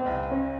Música